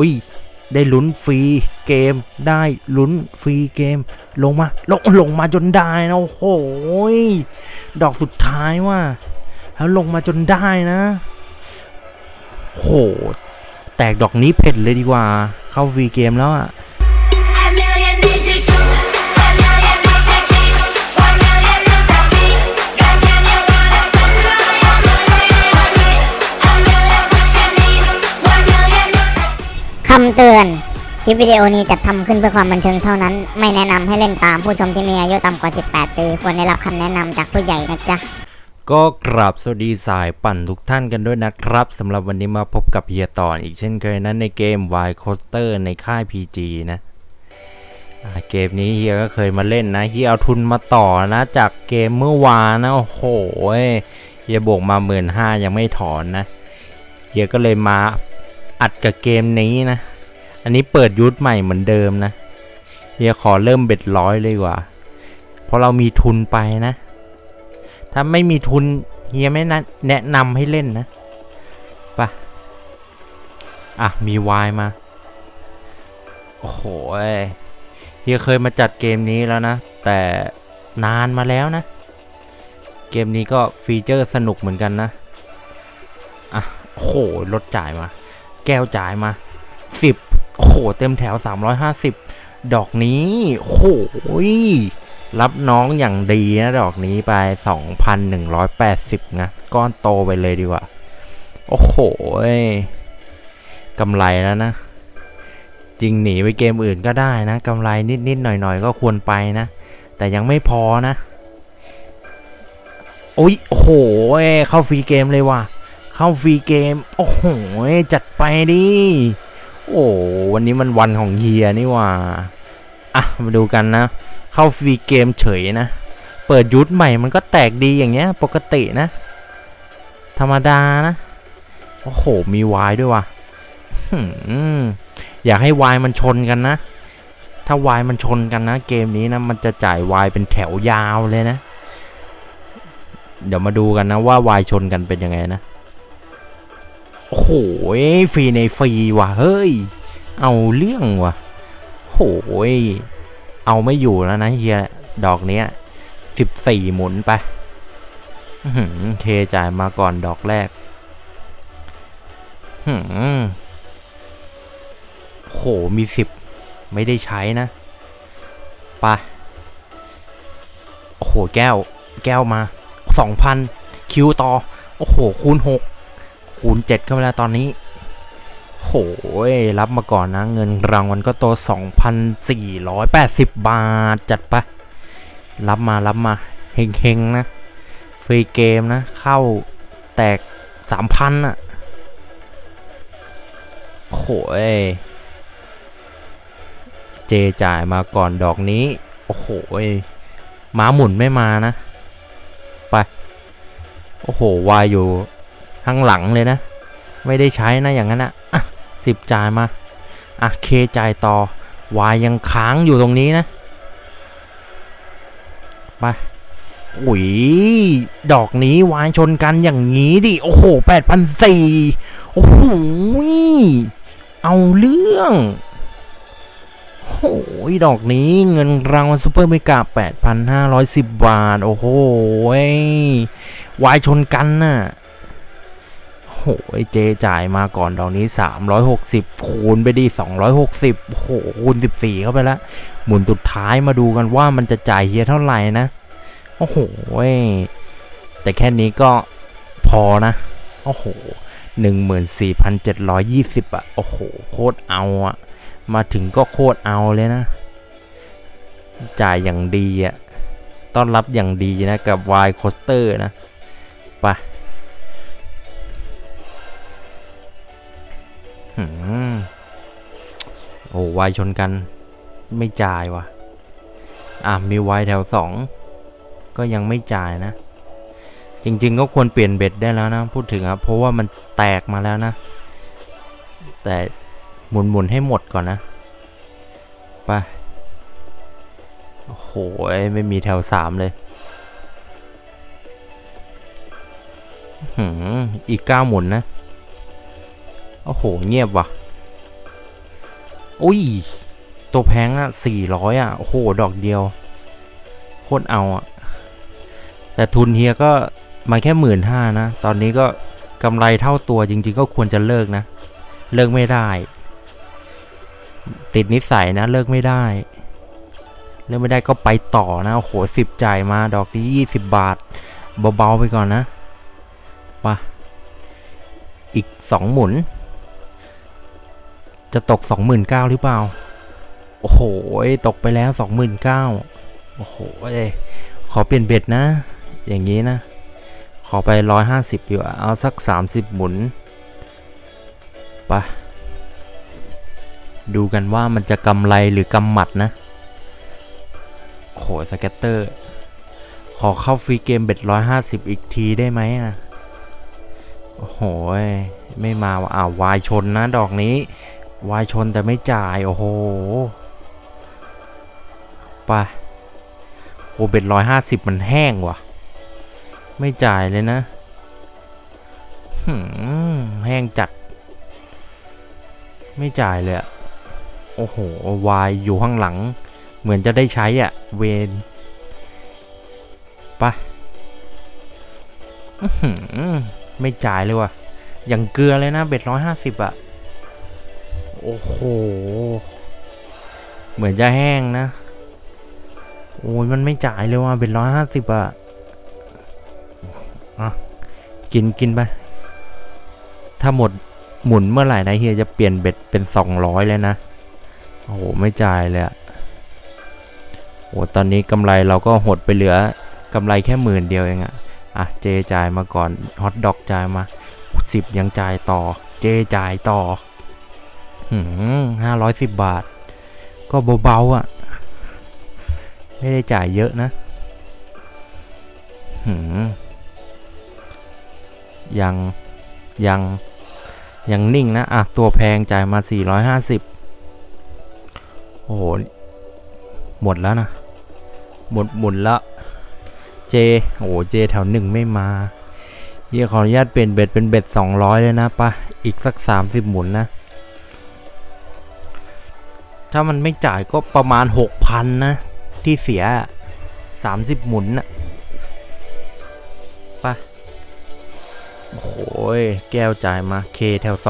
อุ้ยได้ลุ้นฟรีเกมได้ลุ้นฟรีเกม ลงมาลงลงมาจนได้นะโอ้โหยดอกสุดท้ายว่า แล้วลงมาจนได้นะโหแตกดอกนี้เผ็ดเลยดีกว่า เข้าฟรีเกมแล้วอะำเตือน คลิปวิดีโอนี้จัดทำขึ้นเพื่อความบันเทิงเท่านั้น ไม่แนะนำให้เล่นตามผู้ชมที่มีอายุต่ำกว่า 18 ปี ควรได้รับคำแนะนำจากผู้ใหญ่นะจ๊ะ ก็กราบสวัสดีสายปั่นทุกท่านกันด้วยนะครับสำหรับวันนี้มาพบกับเฮียต่อนอีกเช่นเคยนั้นในเกม Y Coaster ในค่าย PG นะเกมนี้เฮียก็เคยมาเล่นนะเฮียเอาทุนมาต่อนะจากเกมเมื่อวานนะโอ้โหเฮียบวกมาหมื่นห้ายังไม่ถอนนะเฮียก็เลยมา อัดกับเกมนี้นะ อันนี้เปิดยุทธใหม่เหมือนเดิมนะเฮียขอเริ่มเบ็ดร้อยเลยกว่า เพราะเรามีทุนไปนะ ถ้าไม่มีทุนเฮียไม่นะแนะนำให้เล่นนะไปะอะ มีวายมา โอ้โหเฮียเคยมาจัดเกมนี้แล้วนะ แต่นานมาแล้วนะ เกมนี้ก็ฟีเจอร์สนุกเหมือนกันนะ อะโอ้โหลดจ่ายมา แก้วจ่ายมา 10 โอ้โห เต็มแถว 350 ดอกนี้ โอ้โหยรับน้องอย่างดีนะดอกนี้ไป 2,180 นะ ก้อนโตไปเลยดีกว่า โอ้โหยกำไรแล้วนะ จริงหนีไปเกมอื่นก็ได้นะกำไรนิด ๆ หน่อย ๆ ก็ควรไปนะ แต่ยังไม่พอนะ โอ้ยโอ้โหยเข้าฟรีเกมเลยว่ะ เข้าฟรีเกม โอ้โห จัดไปดิ โอ้วันนี้มันวันของเฮียนี่ว่าอะ มาดูกันนะ เข้าฟรีเกมเฉยนะ เปิดยุทธใหม่มันก็แตกดีอย่างเงี้ย ปกตินะ ธรรมดานะ โอ้โห มีวายด้วยว่ะอยากให้วายมันชนกันนะ ถ้าวายมันชนกันนะ เกมนี้นะ มันจะจ่ายวายเป็นแถวยาวเลยนะ เดี๋ยวมาดูกันนะว่าวายชนกันเป็นยังไงนะ โอ้โหฟรีในฟรีว่ะเฮ้ย เอาเรื่องว่ะโหยเอาไม่อยู่แล้วนะเฮียดอกเนี้ยสิบสี่หมุนไปเทจ่ายมาก่อนดอกแรกโหมีสิบไม่ได้ใช้นะไปโอ้โหแก้ว แก้วมาสองพันคิวต่อ โอ้โห คูณหก คูณเจ็ดเข้าไปแล้วตอนนี้โหยรับมาก่อนนะ เงินรางวัลก็โต 2,480 บาท จัดไป รับมารับมาเฮงๆนะ ฟรีเกมนะ เข้าแตก 3,000อะโหยเจจ่ายมาก่อนดอกนี้ โอ้โหม้าหมุนไม่มานะ ไป โอ้โหวายอยู่ ข้างหลังเลยนะ ไม่ได้ใช้นะอย่างนั้นอะอะสิบจ่ายมาอะเคจ่ายต่อวายยังค้างอยู่ตรงนี้นะไปอุ้ยดอกนี้วายชนกันอย่างนี้ดิโอ้โหแปดพันสี่โอ้โหเอาเรื่องโอ้โหดอกนี้เงินรางวัล super mega 8,510 บาท โอ้โหวายชนกันน่ะ หยเจจ่ายมาก่อนดอกนี้ 360 คูณไปดิ260โอ้โหคูณ 14 เข้าไปแล้วหมุนสุดท้ายมาดูกันว่ามันจะจ่ายเฮียเท่าไหร่นะ โอ้โหยแต่แค่นี้ก็พอนะ โอ้โห 14,720อะ โอ้โห โคตรเอาอะ มาถึงก็โคตรเอาเลยนะ จ่ายอย่างดีอะ ต้อนรับอย่างดีนะกับ Y Coaster นะ ไป อ้วายชนกันไม่จ่ายว่ะอะมีวายแถวสองก็ยังไม่จ่ายนะ จริงๆก็ควรเปลี่ยนเบ็ดได้แล้วนะ พูดถึงครับเพราะว่ามันแตกมาแล้วนะ แต่หมุนหมุนๆให้หมดก่อนนะไปโอ้โหไม่มีแถวสามเลยอีกเก้าหมุนนะ โอ้โห เงียบว่ะ อุ้ย ตัวแพงอะสี่ร้อยอะโอ้โห ดอกเดียว โคตรเอาอะแต่ทุนเฮียก็มาแค่หมื่นห้านะ ตอนนี้ก็กำไรเท่าตัวจริง ๆ ก็ควรจะเลิกนะ เลิกไม่ได้ ติดนิสัยนะ เลิกไม่ได้ เลิกไม่ได้ก็ไปต่อนะ โอ้โหสิบจ่ายมาดอกนี้ยี่สิบบาท เบา ๆ ไปก่อนนะไปะอีกสองหมุน จะตกสองหมื่นเก้าหรือเปล่า โอ้โห ตกไปแล้วสองหมื่นเก้าโอ้โหขอเปลี่ยนเบ็ดนะ อย่างนี้นะ ขอไปร้อยห้าสิบอยู่เอาสักสามสิบหมุนไปะดูกันว่ามันจะกำไรหรือกำหมัดนะโอ้โห scatter ขอเข้าฟรีเกม bet ร้อยห้าสิบอีกทีได้ไหมอะ โอ้โห ไม่มาว่ะอ้าววายชนนะดอกนี้ วายชนแต่ไม่จ่าย โอ้โห ไป โอ bet ร้อยห้าสิบมันแห้งว่ะ ไม่จ่ายเลยนะหแห้งจัด ไม่จ่ายเลยอะโอ้โห วายอยู่ข้างหลัง เหมือนจะได้ใช้อะ เวนไปอื้อหือไม่จ่ายเลยว่ะ อย่างเกลือเลยนะ เบ็ดร้อยห้าสิบอะ โอ้โห เหมือนจะแห้งนะ โอ้ยมันไม่จ่ายเลยว่ะเบ็ดร้อยห้าสิบอะอะ กินกินไป ถ้าหมดหมุนเมื่อไหร่นะเฮียจะเปลี่ยนเบ็ดเป็นสองร้อยเลยนะ โอ้โห ไม่จ่ายเลยอะโอ้ตอนนี้กำไรเราก็หดไปเหลือกำไรแค่หมื่นเดียวเองอะอะ เจจ่ายมาก่อน ฮอตดอกจ่ายมาสิบยังจ่ายต่อ เจจ่ายต่อ ห้าร้อยสิบบาท ก็เบาๆอะ่ะ ไม่ได้จ่ายเยอะนะหืมยัง ยัง ยังนิ่งนะ อะ ตัวแพงจ่ายมา 450 โอ้โห หมดแล้วนะ หมด หมุนละ เจ โอ้โหเจแถวหนึ่งไม่มาเฮียขออนุญาตเปลี่ยนเบ็ดเป็นเบ็ด 200 เลยนะปะอีกสัก 30 หมุนนะ ถ้ามันไม่จ่ายก็ประมาณ 6,000 นะ ที่เสีย 30 หมุนนะไปะโอ้โหยแก้วจ่ายมาเคแถว 2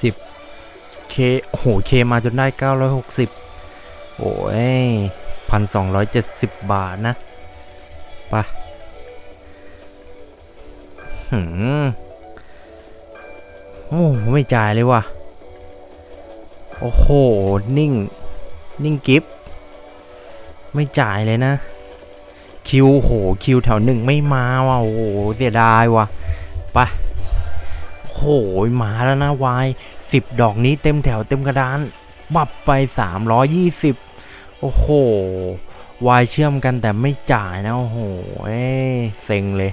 10เคโอ้โหเคมาจนได้ 960 โอ้ยพันสองร้อยเจ็ดสิบบาทนะไปะหืมโอ้ไม่จ่ายเลยว่ะ โอ้โห นิ่ง นิ่งกิฟไม่จ่ายเลยนะ คิวโห คิวแถวหนึ่งไม่มาว่ะ โอ้โห เสียดายว่ะ ไป โหมาแล้วนะวายสิบดอกนี้เต็มแถวเต็มกระดาน บับไปสามร้อยยี่สิบโอ้โห วายเชื่อมกันแต่ไม่จ่ายนะ โอ้โห เอ้เซ็งเลย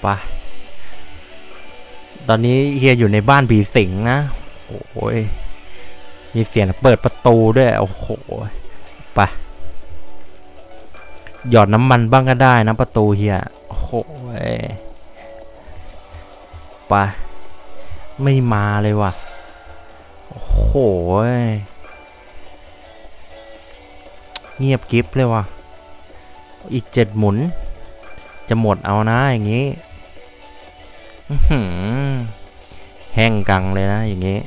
ไปตอนนี้เฮียอยู่ในบ้านผีสิงนะ ยมีเสียงเปิดประตูด้วย โอ้โหไปหยอดน้ำมันบ้างก็ได้นะประตูเฮียโอ้โหไปไม่มาเลยว่ะ โอ้โหเงียบกริบเลยว่ะ อีกเจ็ดหมุน จะหมดเอานะอย่างงี้แห้งกรังเลยนะอย่างงี้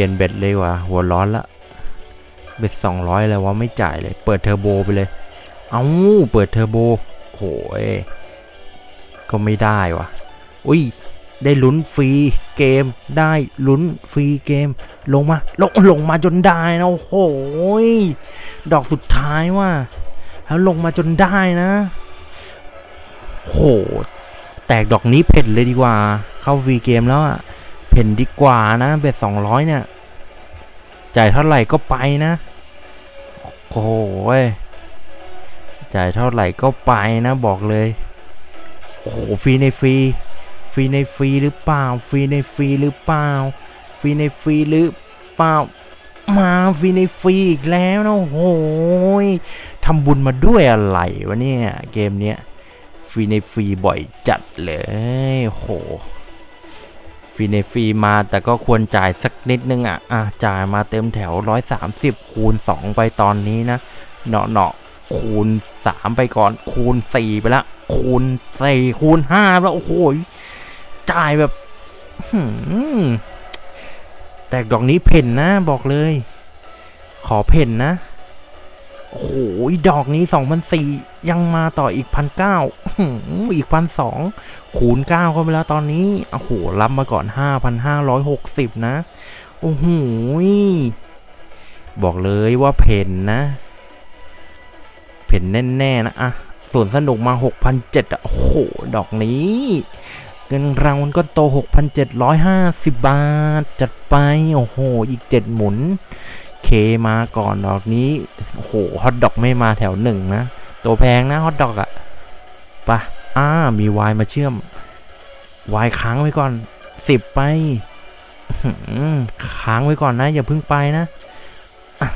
เปลี่ยน bet เลยว่ะหัวร้อนละ bet สองร้อยเลยว่ะไม่จ่ายเลย เปิดเทอร์โบไปเลย เอาเปิดเทอร์โบโหยก็ไม่ได้ว่ะ อุ้ยได้ลุ้นฟรีเกมได้ลุ้นฟรีเกม ลงมาลงลงมาจนได้นะโอ้โหยดอกสุดท้ายว่ะแล้วลงมาจนได้นะโหแตกดอกนี้เพ่นเลยดีกว่า เข้าฟรีเกมแล้วอะ นดีกว่านะเบ็ดสองร้อยเนี่ย จ่ายเท่าไหร่ก็ไปนะ โอ้โหจ่ายเท่าไหร่ก็ไปนะบอกเลย โอ้โหฟรีในฟรี ฟรีในฟรีหรือเปล่า ฟรีในฟรีหรือเปล่า ฟรีในฟรีหรือเปล่า มาฟรีในฟรีอีกแล้วนะโอ้โหยทำบุญมาด้วยอะไรวะเนี่ยเกมเนี้ยฟรีในฟรีบ่อยจัดเลยโอ้โห ฟฟรีในฟรีมาแต่ก็ควรจ่ายสักนิดนึงอะอะจ่ายมาเต็มแถว 130 คูณ 2 ไปตอนนี้นะเนาะเนาะคูณ 3 ไปก่อน คูณ 4 ไปละ คูณ 4 คูณ 5 แล้ว โอ้โห จ่ายแบบแต่ดอกนี้เพ่นนะ บอกเลย ขอเพ่นนะ โอ้โหดอกนี้2,004ยังมาต่ออีกพันเก้าอีกพันสองคูณ9เข้าไปแล้วตอนนี้โอ้โหรับมาก่อน5,560นห้าร้อยหกสิบนะ โอ้โหบอกเลยว่าเพ่นนะเพ่นแน่ๆนะอะส่วนสนุกมา6,700อะโอ้โห ดอกนี้เงินรางวัลก็โต 6,750 บาท จัดไป โอ้โห อีก 7 หมุน เคมาก่อนดอกนี้โหฮอตดอกไม่มาแถวหนึ่งนะ ตัวแพงนะฮอตดอกอะปะอ่ามีวายมาเชื่อมวายค้างไว้ก่อนสิบไปค้างไว้ก่อนนะ อย่าเพิ่งไปนะอ,ะ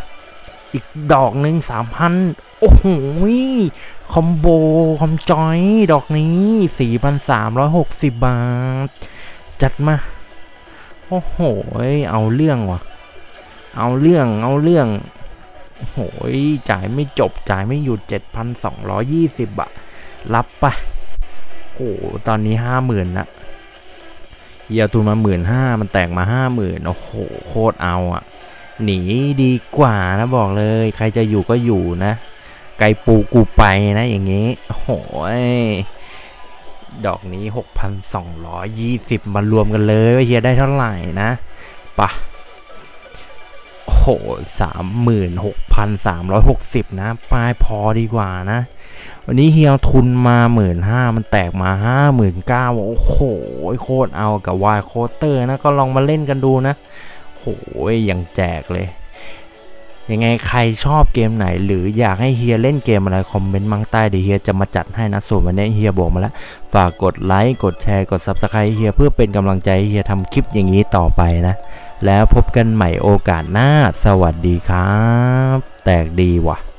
อีกดอกหนึ่งสามพันโอ้โหคอมโบ คอมจอย ดอกนี้สี่พันสามร้อยหกสิบบาท จัดมา โอ้โห เอาเรื่องว่ะ เอาเรื่องเอาเรื่องโอ้โหจ่ายไม่จบจ่ายไม่หยุด 7,220บาทรับไปโอ้โหตอนนี้50,000ละเฮียทุนมา15,000มันแตกมา50,000โอ้โหโคตรเอาอะหนีดีกว่านะบอกเลย ใครจะอยู่ก็อยู่นะ ไกลปูกูไปนะอย่างงี้โอ้โหดอกนี้ 6,220มารวมกันเลยว่าเฮียได้เท่าไหร่นะปะ โอ้โหสามหมื่นหกพันสามร้อยหกสิบนะปลายพอดีกว่านะ วันนี้เฮียทุนมาหมื่นห้ามันแตกมาห้าหมื่นเก้าโอ้โหโคตรเอากับวายโคเตอร์นะ ก็ลองมาเล่นกันดูนะโหยยังแจกเลย ยังไงใครชอบเกมไหน หรืออยากให้เฮียเล่นเกมอะไร คอมเมนต์มังใต้เดี๋ยวเฮียจะมาจัดให้นะ ส่วนวันนี้เฮียบอกมาแล้ว ฝากกดไลค์กดแชร์กด Subscribe เฮียเพื่อเป็นกำลังใจเฮียทำคลิปอย่างนี้ต่อไปนะ แล้วพบกันใหม่โอกาสหน้า สวัสดีครับ แตกดีว่ะ